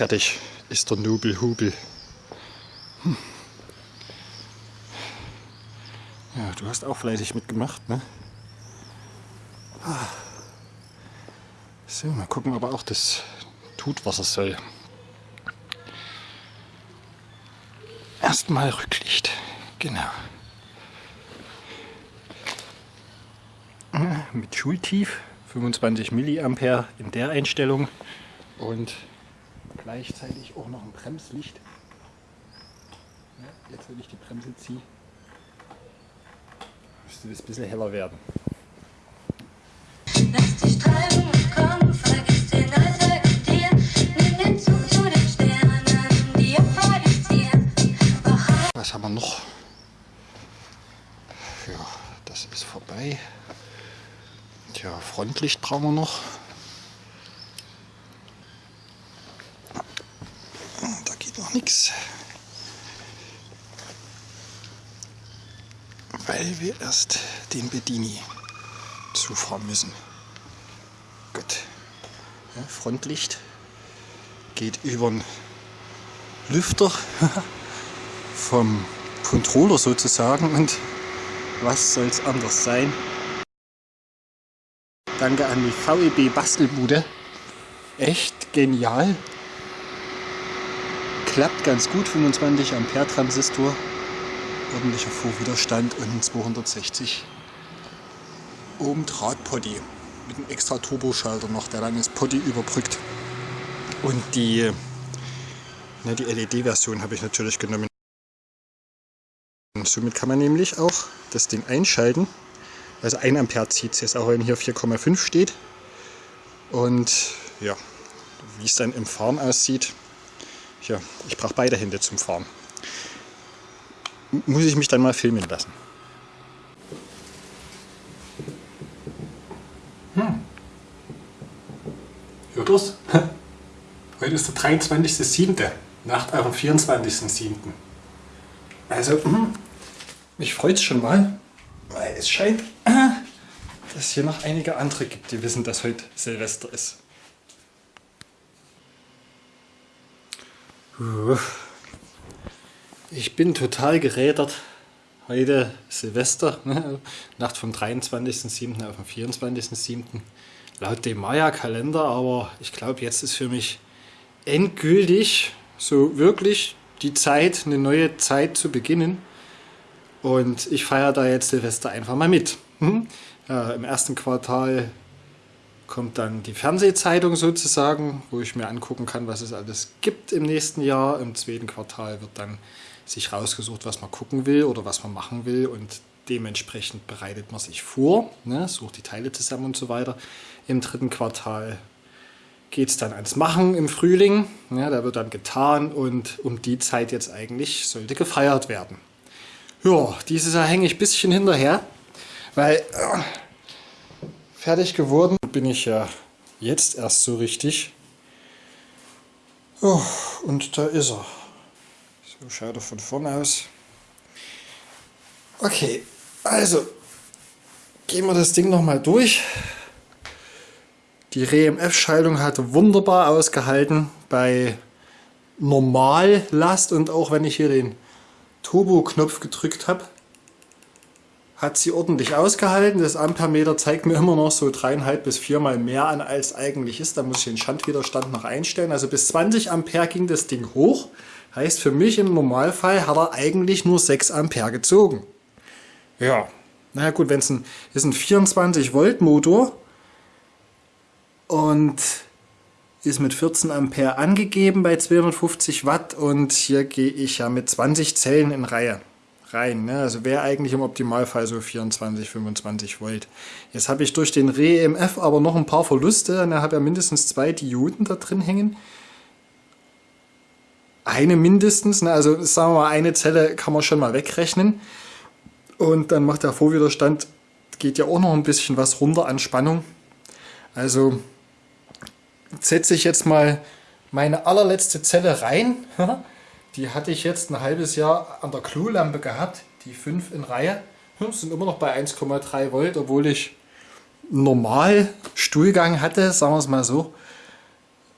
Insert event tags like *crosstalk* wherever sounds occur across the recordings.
Fertig ist der Nobelhubel. Hm. Ja, du hast auch fleißig mitgemacht, ne? Ah. So, mal gucken, ob er auch das tut, was er soll. Erstmal Rücklicht. Genau. Mit Schultief 25 Milliampere in der Einstellung und gleichzeitig auch noch ein Bremslicht. Ja, jetzt, wenn ich die Bremse ziehe, müsste das ein bisschen heller werden. Lass dich treiben und komm, vergiss den Alltag und dir, nimm den Zug zu den Sternen, die vor dem Ziel. Was haben wir noch? Ja, das ist vorbei. Tja, Frontlicht brauchen wir noch. Da geht noch nichts. Weil wir erst den Bedini zufahren müssen. Gut. Ja, Frontlicht geht über den Lüfter *laughs* vom Controller sozusagen und was soll es anders sein? Danke an die VEB Bastelbude. Echt genial. Klappt ganz gut, 25 Ampere Transistor. Ordentlicher Vorwiderstand und ein 260 Ohm Drahtpotty mit einem extra Turboschalter noch, der dann das Potty überbrückt. Und die, ne, die LED-Version habe ich natürlich genommen. Und somit kann man nämlich auch das Ding einschalten also 1 Ampere zieht es jetzt, auch wenn hier 4,5 steht. Und ja, wie es dann im Fahren aussieht, ja, ich brauche beide Hände zum Fahren. Muss ich mich dann mal filmen lassen. Hm. Hört ihr's? *laughs* Heute ist der 23.07. Nacht auf dem 24.07. Also, hm, mich freut es schon mal, weil es scheint, *clears throat* dass es hier noch einige andere gibt, die wissen, dass heute Silvester ist. Ich bin total gerädert. Heute Silvester, ne? Nacht vom 23.07. auf den 24.07. Laut dem Maya-Kalender, aber ich glaube, jetzt ist für mich endgültig so wirklich die Zeit, eine neue Zeit zu beginnen. Und ich feiere da jetzt Silvester einfach mal mit. Hm? Ja, Im ersten Quartal kommt dann die Fernsehzeitung sozusagen, wo ich mir angucken kann, was es alles gibt im nächsten Jahr. Im zweiten Quartal wird dann sich rausgesucht, was man gucken will oder was man machen will und dementsprechend bereitet man sich vor, ne, sucht die Teile zusammen und so weiter. Im dritten Quartal geht es dann ans Machen im Frühling, ja, da wird dann getan und um die Zeit jetzt eigentlich sollte gefeiert werden. Ja, dieses Jahr hänge ich ein bisschen hinterher, weil äh, fertig geworden bin ich ja jetzt erst so richtig. Oh, und da ist er. So schaut er von vorne aus. Okay, also gehen wir das Ding nochmal durch. Die RMF-Schaltung hat wunderbar ausgehalten bei Normallast und auch wenn ich hier den Turbo-Knopf gedrückt habe, hat sie ordentlich ausgehalten. Das Ampermeter zeigt mir immer noch so dreieinhalb bis viermal mehr an, als eigentlich ist. Da muss ich den Schandwiderstand noch einstellen. Also bis 20 Ampere ging das Ding hoch. Heißt für mich im Normalfall hat er eigentlich nur 6 Ampere gezogen. Ja, naja gut, wenn es ein, ist ein 24 Volt Motor und ist mit 14 Ampere angegeben bei 250 Watt und hier gehe ich ja mit 20 Zellen in Reihe rein. Ne? Also wäre eigentlich im Optimalfall so 24, 25 Volt. Jetzt habe ich durch den REMF aber noch ein paar Verluste. Da habe ja mindestens zwei Dioden da drin hängen. Eine mindestens, ne? also sagen wir mal, eine Zelle kann man schon mal wegrechnen. Und dann macht der Vorwiderstand, geht ja auch noch ein bisschen was runter an Spannung. Also setze ich jetzt mal meine allerletzte Zelle rein. *laughs* Die hatte ich jetzt ein halbes Jahr an der Klolampe gehabt, die 5 in Reihe. Sind immer noch bei 1,3 Volt, obwohl ich normal Stuhlgang hatte, sagen wir es mal so.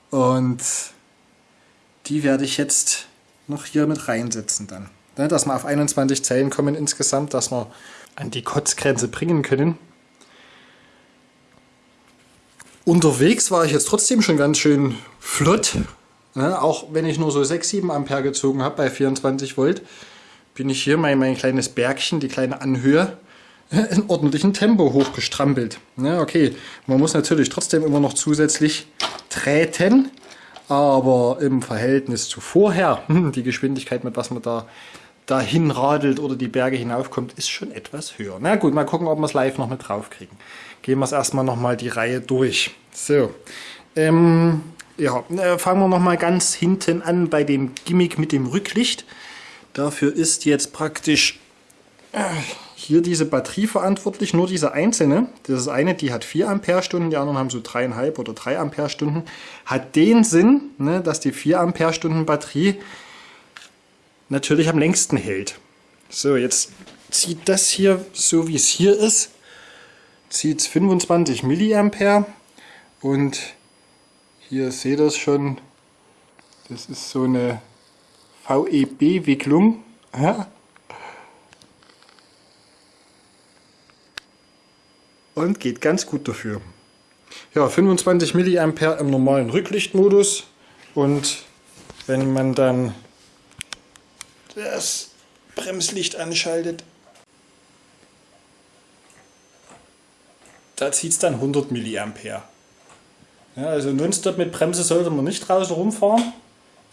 Und die werde ich jetzt noch hier mit reinsetzen dann. Ne, dass wir auf 21 Zellen kommen insgesamt, dass wir an die Kotzgrenze bringen können. Unterwegs war ich jetzt trotzdem schon ganz schön flott. Ne? Auch wenn ich nur so 6, 7 Ampere gezogen habe bei 24 Volt, bin ich hier mein, mein kleines Bergchen, die kleine Anhöhe, *laughs* in ordentlichem Tempo hochgestrampelt. Ne? Okay, man muss natürlich trotzdem immer noch zusätzlich treten, aber im Verhältnis zu vorher, die Geschwindigkeit, mit was man da dahin radelt oder die Berge hinaufkommt, ist schon etwas höher. Na gut, mal gucken, ob wir es live noch mit drauf kriegen gehen wir es erstmal nochmal die Reihe durch. So, ähm, ja, äh, fangen wir nochmal ganz hinten an bei dem Gimmick mit dem Rücklicht. Dafür ist jetzt praktisch äh, hier diese Batterie verantwortlich, nur diese einzelne. Das ist eine, die hat 4 Ampere-Stunden, die anderen haben so 3,5 oder 3 Ampere-Stunden. Hat den Sinn, ne, dass die 4 Ampere-Stunden Batterie natürlich am längsten hält. So, jetzt zieht das hier, so wie es hier ist, zieht 25 Milliampere und hier seht ihr es schon, das ist so eine VEB-Wicklung. Ja? Und geht ganz gut dafür. Ja, 25 Milliampere im normalen Rücklichtmodus und wenn man dann das Bremslicht anschaltet, da zieht es dann 100 mA. Ja, also nonstop mit Bremse sollte man nicht draußen rumfahren.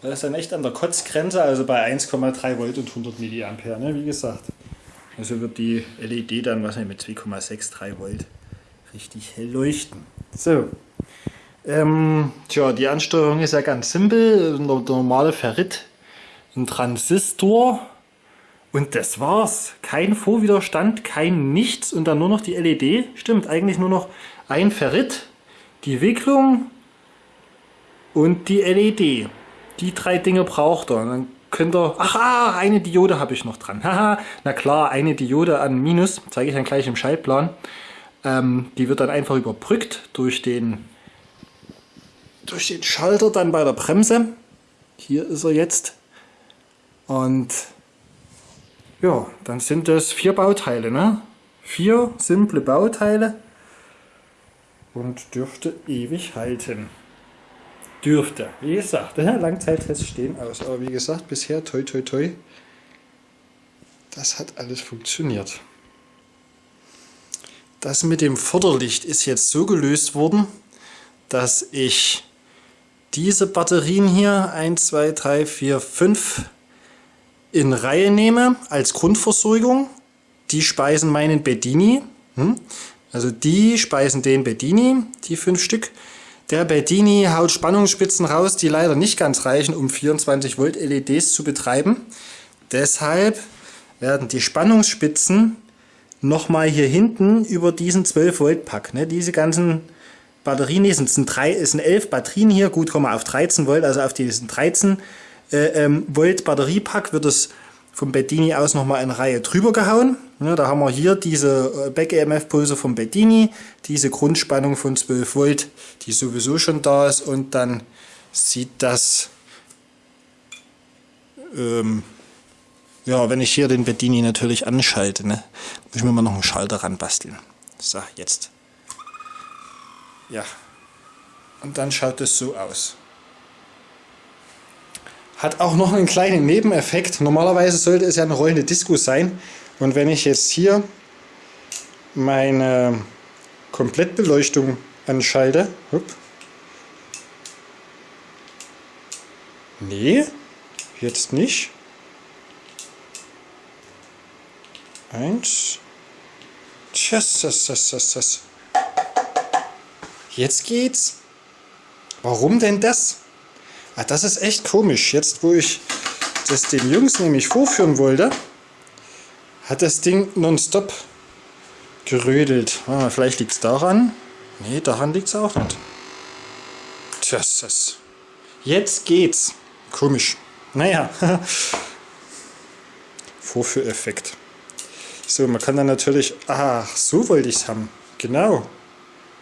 Das ist dann echt an der Kotzgrenze, also bei 1,3 Volt und 100 mA, ne, wie gesagt. Also wird die LED dann was mit 2,63 Volt richtig hell leuchten. So. Ähm, tja, die Ansteuerung ist ja ganz simpel. Der normale Ferrit, ein Transistor und das war's. Kein Vorwiderstand, kein nichts und dann nur noch die LED. Stimmt, eigentlich nur noch ein Ferrit, die Wicklung und die LED. Die drei Dinge braucht er. Dann könnt ihr... Ach, ah, eine Diode habe ich noch dran. *laughs* Haha, na klar, eine Diode an Minus. Zeige ich dann gleich im Schaltplan. Ähm, die wird dann einfach überbrückt durch den, durch den Schalter dann bei der Bremse. Hier ist er jetzt. Und ja, dann sind das vier Bauteile, ne? Vier simple Bauteile und dürfte ewig halten. Dürfte. Wie gesagt, Langzeittests stehen aus. Aber wie gesagt, bisher toi toi toi. Das hat alles funktioniert. Das mit dem Vorderlicht ist jetzt so gelöst worden, dass ich diese Batterien hier 1, 2, 3, 4, 5 in Reihe nehme als Grundversorgung, die speisen meinen Bedini. Hm? Also die speisen den Bedini, die fünf Stück. Der Bedini haut Spannungsspitzen raus, die leider nicht ganz reichen, um 24 Volt LEDs zu betreiben. Deshalb werden die Spannungsspitzen nochmal hier hinten über diesen 12 Volt Pack. Ne? Diese ganzen Batterien, die sind, drei, sind 11 Batterien hier, gut kommen wir auf 13 Volt, also auf diesen 13 äh, ähm, Volt Batteriepack wird es vom Bedini aus nochmal eine Reihe drüber gehauen. Ja, da haben wir hier diese äh, Back-EMF-Pulse vom Bedini, diese Grundspannung von 12 Volt, die sowieso schon da ist und dann sieht das, ähm, ja, wenn ich hier den Bedini natürlich anschalte, ne, muss ich mir mal noch einen Schalter ran basteln. So, jetzt. Ja, und dann schaut es so aus. Hat auch noch einen kleinen Nebeneffekt. Normalerweise sollte es ja eine rollende Disco sein. Und wenn ich jetzt hier meine Komplettbeleuchtung anschalte. Hup. Nee, jetzt nicht. Eins. Tschüss, das, das, das, das. Jetzt geht's. Warum denn das? Ah, das ist echt komisch. Jetzt, wo ich das den Jungs nämlich vorführen wollte, hat das Ding nonstop gerödelt. Ah, vielleicht liegt es daran. Nee, daran liegt es auch nicht. Tja, das. Jetzt geht's. Komisch. Naja, *laughs* Vorführeffekt. So, man kann dann natürlich... Ach, so wollte ich es haben. Genau.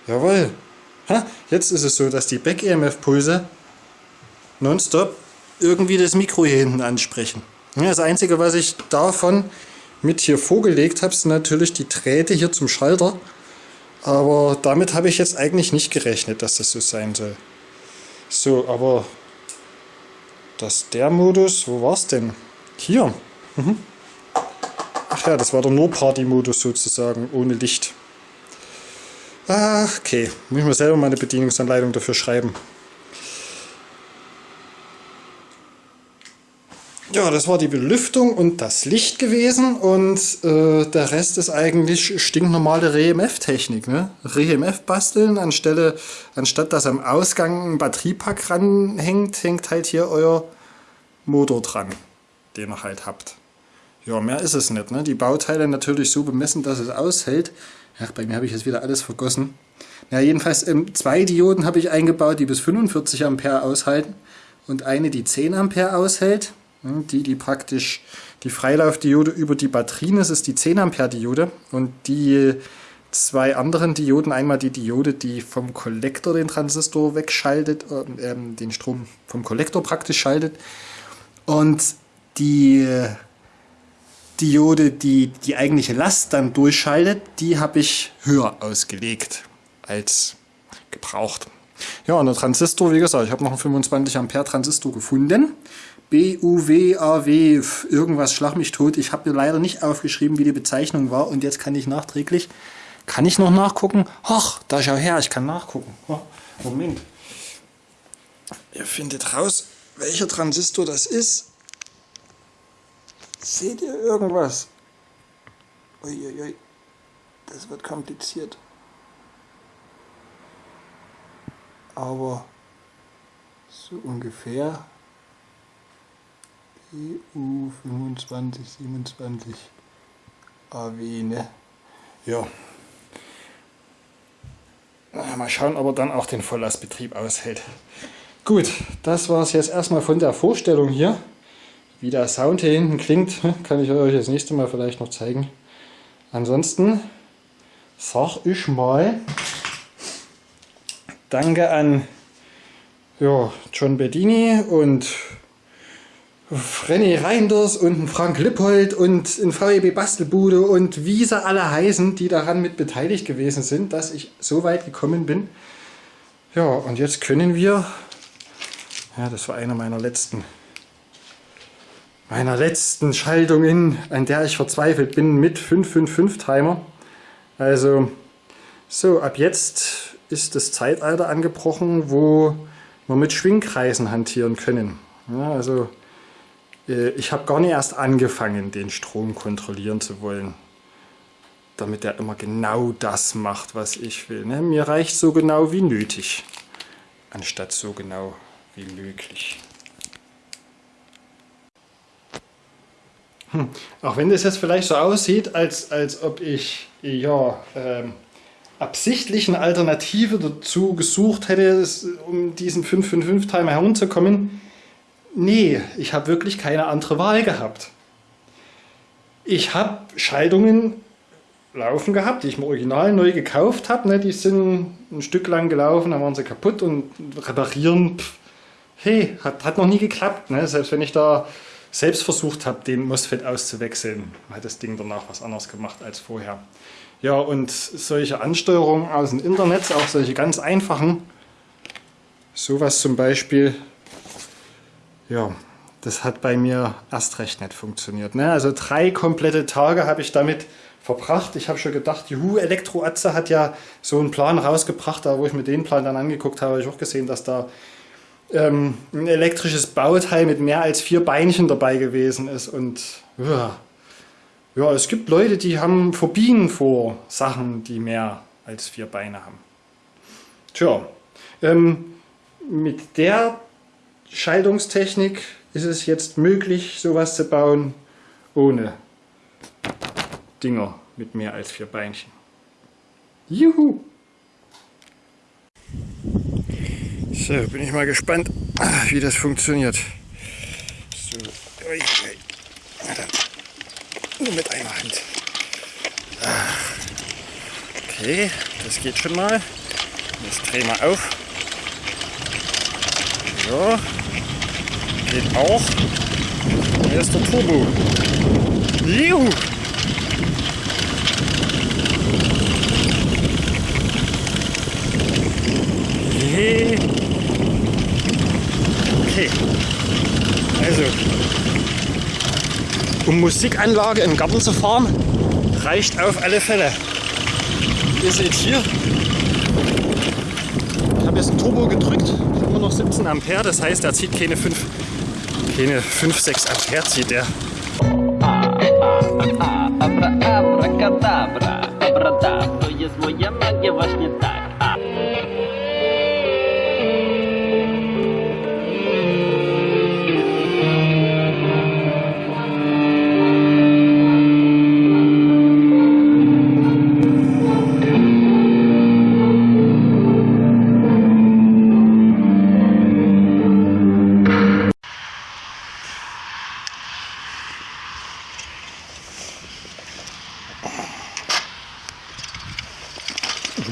Jawohl. Ha, jetzt ist es so, dass die Back-EMF-Pulse nonstop irgendwie das Mikro hier hinten ansprechen. Das Einzige, was ich davon mit hier vorgelegt habe, sind natürlich die Drähte hier zum Schalter. Aber damit habe ich jetzt eigentlich nicht gerechnet, dass das so sein soll. So, aber dass der Modus, wo war es denn? Hier. Mhm. Ach ja, das war der Nur-Party-Modus sozusagen, ohne Licht. Ach, okay, muss ich mir selber mal eine Bedienungsanleitung dafür schreiben. Ja, das war die Belüftung und das Licht gewesen und äh, der Rest ist eigentlich stinknormale REMF-Technik. Ne? REMF basteln, anstelle, anstatt dass am Ausgang ein Batteriepack ranhängt, hängt halt hier euer Motor dran, den ihr halt habt. Ja, mehr ist es nicht. Ne? Die Bauteile natürlich so bemessen, dass es aushält. Ach, bei mir habe ich jetzt wieder alles vergossen. Ja, jedenfalls ähm, zwei Dioden habe ich eingebaut, die bis 45 Ampere aushalten und eine, die 10 Ampere aushält. Die, die praktisch die Freilaufdiode über die Batterien ist, ist die 10 Ampere Diode und die zwei anderen Dioden, einmal die Diode, die vom Kollektor den Transistor wegschaltet, äh, den Strom vom Kollektor praktisch schaltet und die Diode, die die eigentliche Last dann durchschaltet, die habe ich höher ausgelegt als gebraucht. Ja, und der Transistor, wie gesagt, ich habe noch einen 25 Ampere Transistor gefunden. BUWAW, irgendwas schlag mich tot. Ich habe mir leider nicht aufgeschrieben, wie die Bezeichnung war. Und jetzt kann ich nachträglich, kann ich noch nachgucken? Ach, da schau her, ich kann nachgucken. Oh, Moment. Ihr findet raus, welcher Transistor das ist. Seht ihr irgendwas? Uiuiui, das wird kompliziert. Aber so ungefähr EU 2527 AW, ne? Ja. Mal schauen, ob er dann auch den Volllastbetrieb aushält. Gut, das war es jetzt erstmal von der Vorstellung hier. Wie der Sound hier hinten klingt, *laughs* kann ich euch das nächste Mal vielleicht noch zeigen. Ansonsten sag ich mal Danke an ja, John Bedini und René Reinders und Frank Lippold und in VEB Bastelbude und wie sie alle heißen, die daran mit beteiligt gewesen sind, dass ich so weit gekommen bin. Ja, und jetzt können wir, ja, das war einer meiner letzten, meiner letzten Schaltungen, an der ich verzweifelt bin, mit 555 Timer. Also, so, ab jetzt ist das Zeitalter angebrochen, wo wir mit Schwingkreisen hantieren können. Ja, also, ich habe gar nicht erst angefangen, den Strom kontrollieren zu wollen, damit er immer genau das macht, was ich will. Ne? Mir reicht so genau wie nötig, anstatt so genau wie möglich. Hm. Auch wenn das jetzt vielleicht so aussieht, als, als ob ich ja, ähm, absichtlich eine Alternative dazu gesucht hätte, um diesen 555-Timer herumzukommen, Nee, ich habe wirklich keine andere Wahl gehabt. Ich habe Schaltungen laufen gehabt, die ich mir original neu gekauft habe. Ne? Die sind ein Stück lang gelaufen, dann waren sie kaputt und reparieren, pff, hey, hat, hat noch nie geklappt. Ne? Selbst wenn ich da selbst versucht habe, den MOSFET auszuwechseln, hat das Ding danach was anderes gemacht als vorher. Ja, und solche Ansteuerungen aus dem Internet, auch solche ganz einfachen, sowas zum Beispiel, ja, das hat bei mir erst recht nicht funktioniert. Ne? Also drei komplette Tage habe ich damit verbracht. Ich habe schon gedacht, juhu, Elektroatze hat ja so einen Plan rausgebracht, da wo ich mir den Plan dann angeguckt habe, habe ich auch gesehen, dass da ähm, ein elektrisches Bauteil mit mehr als vier Beinchen dabei gewesen ist. Und ja, ja, es gibt Leute, die haben Phobien vor Sachen, die mehr als vier Beine haben. Tja, ähm, mit der Schaltungstechnik ist es jetzt möglich, sowas zu bauen ohne Dinger mit mehr als vier Beinchen. Juhu! So, bin ich mal gespannt, wie das funktioniert. ui, ui. Na dann, nur mit einer Hand. Okay, das geht schon mal. Jetzt drehen wir auf. So, geht auch. Hier ist der Turbo. Juhu! Okay. Also, um Musikanlage im Garten zu fahren, reicht auf alle Fälle. Ihr seht hier, ich habe jetzt ein Turbo gedrückt, immer noch 17 Ampere, das heißt, er zieht keine 5, keine 5 6 Ampere zieht der. Abracadabra, abrada, to jest moja magia właśnie tak.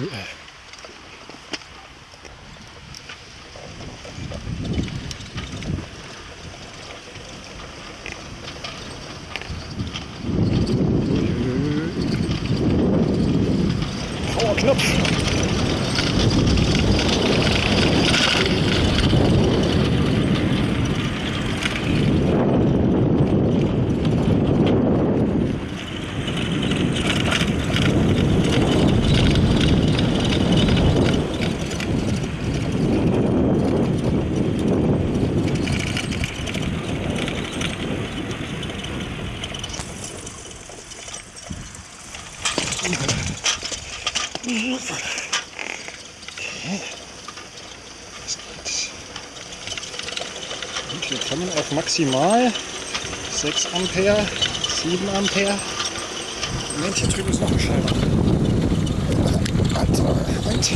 哎。Maximal 6 Ampere, 7 Ampere. Moment, hier drüben ist noch ein Schalter. Warte, Moment.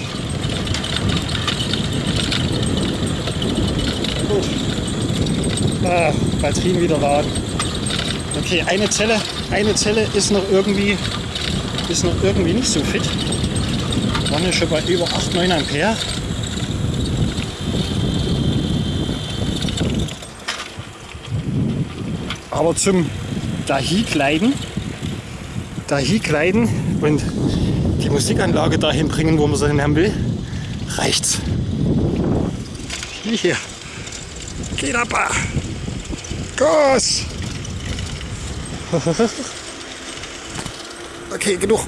Gut. Ah, Batterien wieder laden. Okay, eine Zelle, eine Zelle ist noch irgendwie, ist noch irgendwie nicht so fit. Waren wir schon bei über 8, 9 Ampere. Aber zum Dahikleiden, Dahikleiden und die Musikanlage dahin bringen, wo man sie hin haben will, reicht's. Hier. Geht ab. Gas. *laughs* Okay, genug.